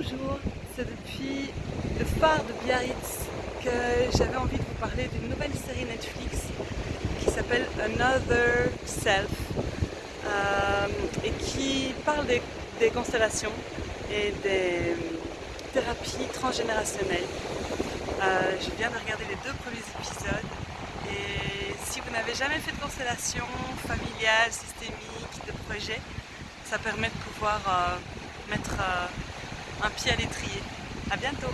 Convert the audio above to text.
Bonjour, c'est depuis le phare de Biarritz que j'avais envie de vous parler d'une nouvelle série Netflix qui s'appelle Another Self euh, et qui parle des, constellations et des thérapies transgénérationnelles. Euh, je viens de regarder les deux premiers épisodes et si vous n'avez jamais fait de constellation familiale, systémique, de projet, ça permet de pouvoir euh, mettre un pied à l'étrier. À bientôt